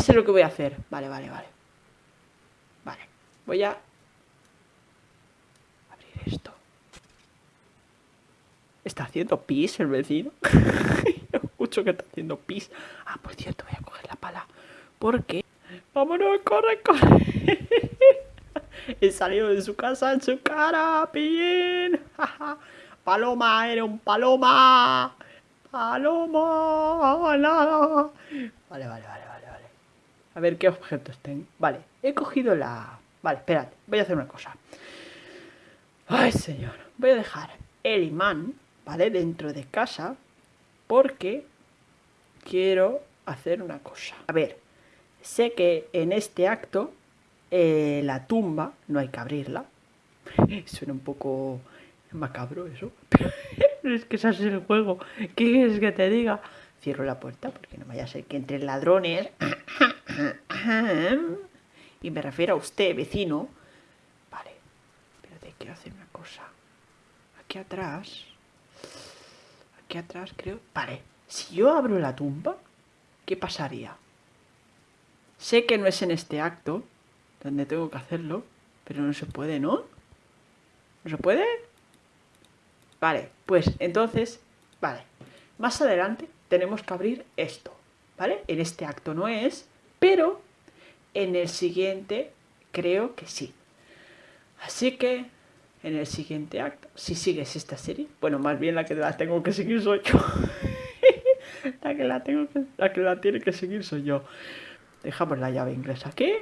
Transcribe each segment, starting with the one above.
sé lo que voy a hacer. Vale, vale, vale. Vale, voy a abrir esto. ¿Está haciendo pis el vecino? Escucho que está haciendo pis. Ah, por cierto, voy a coger la pala. Porque... ¡Vámonos! ¡Corre, corre! He salido de su casa en su cara, pillín. paloma, era un paloma. Paloma, nada. Vale, vale, vale, vale, vale. A ver qué objetos tengo. Vale, he cogido la... Vale, espérate, voy a hacer una cosa. Ay, señor. Voy a dejar el imán, ¿vale? Dentro de casa. Porque quiero hacer una cosa. A ver, sé que en este acto eh, la tumba no hay que abrirla. Suena un poco macabro eso. Es que ese es el juego. ¿Qué quieres que te diga? Cierro la puerta porque no vaya a ser que entren ladrones. Y me refiero a usted, vecino. Vale, pero te quiero hacer una cosa. Aquí atrás. Aquí atrás creo... Vale, si yo abro la tumba, ¿qué pasaría? Sé que no es en este acto, donde tengo que hacerlo, pero no se puede, ¿no? ¿No se puede? Vale, pues entonces, vale, más adelante tenemos que abrir esto, ¿vale? En este acto no es, pero en el siguiente creo que sí. Así que en el siguiente acto, si sigues esta serie, bueno, más bien la que la tengo que seguir soy yo. la que la tengo que, la que la tiene que seguir soy yo. Dejamos la llave inglesa aquí.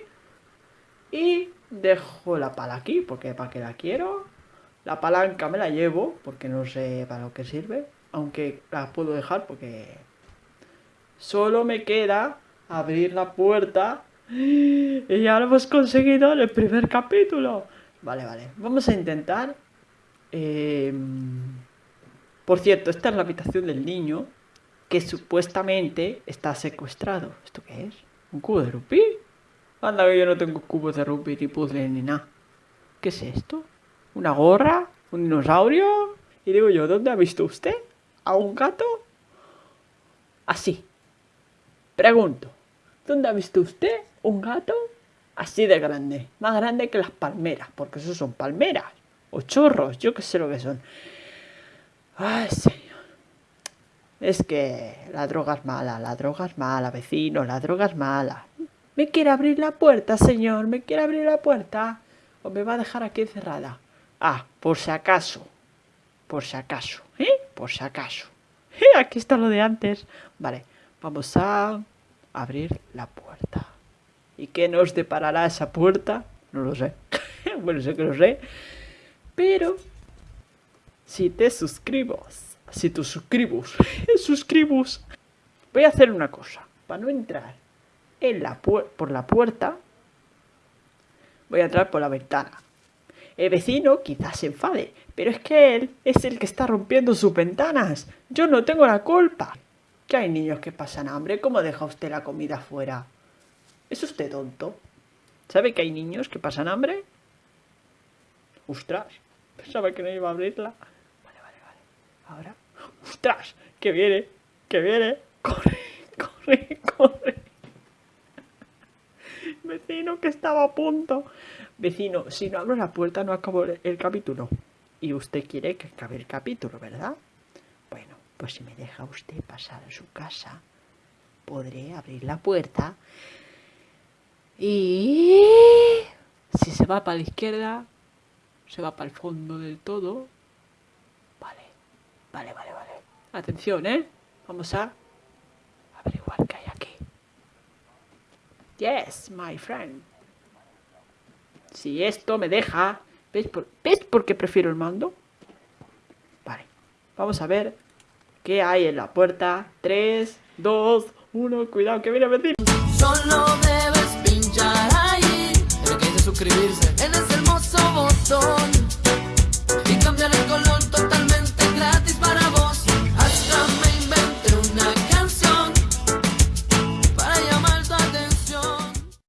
Y dejo la pala aquí, porque para qué la quiero. La palanca me la llevo, porque no sé para lo que sirve. Aunque la puedo dejar porque... Solo me queda abrir la puerta. Y ya lo hemos conseguido en el primer capítulo. Vale, vale. Vamos a intentar... Em, por cierto, esta es la habitación del niño que supuestamente está secuestrado. ¿Esto qué es? ¿Un cubo de rupí? Anda que yo no tengo cubos de rugby ni puzzles ni nada. ¿Qué es esto? ¿Una gorra? ¿Un dinosaurio? Y digo yo, ¿dónde ha visto usted? ¿A un gato? Así. Pregunto, ¿dónde ha visto usted un gato así de grande? Más grande que las palmeras, porque esos son palmeras. O chorros, yo qué sé lo que son. Ay, señor. Es que la droga es mala, la droga es mala, vecino, la droga es mala. ¿Me quiere abrir la puerta, señor? ¿Me quiere abrir la puerta? ¿O me va a dejar aquí encerrada? Ah, por si acaso. Por si acaso, ¿eh? Por si acaso. ¿Eh? Aquí está lo de antes. Vale, vamos a abrir la puerta. ¿Y qué nos deparará esa puerta? No lo sé. bueno, sé que lo sé. Pero, si te suscribos, si te suscribos, suscribos, voy a hacer una cosa. Para no entrar en la por la puerta, voy a entrar por la ventana. El vecino quizás se enfade, pero es que él es el que está rompiendo sus ventanas. Yo no tengo la culpa. Que hay niños que pasan hambre, ¿cómo deja usted la comida fuera? ¿Es usted tonto? ¿Sabe que hay niños que pasan hambre? ¡Ostras! Pensaba que no iba a abrirla. Vale, vale, vale. Ahora. ¡Ostras! ¡Que viene! ¡Que viene! ¡Corre! ¡Corre! ¡Corre! Vecino, que estaba a punto. Vecino, si no abro la puerta no acabo el capítulo. Y usted quiere que acabe el capítulo, ¿verdad? Bueno, pues si me deja usted pasar a su casa, podré abrir la puerta. Y si se va para la izquierda, se va para el fondo del todo. Vale, vale, vale, vale. Atención, ¿eh? Vamos a Yes, my friend. Si esto me deja... ¿Ves por, ¿Ves por qué prefiero el mando? Vale. Vamos a ver qué hay en la puerta. 3, 2, 1. Cuidado, que viene a venir. Solo debes pinchar ahí. Pero que hay que suscribirse. En ese hermoso botón.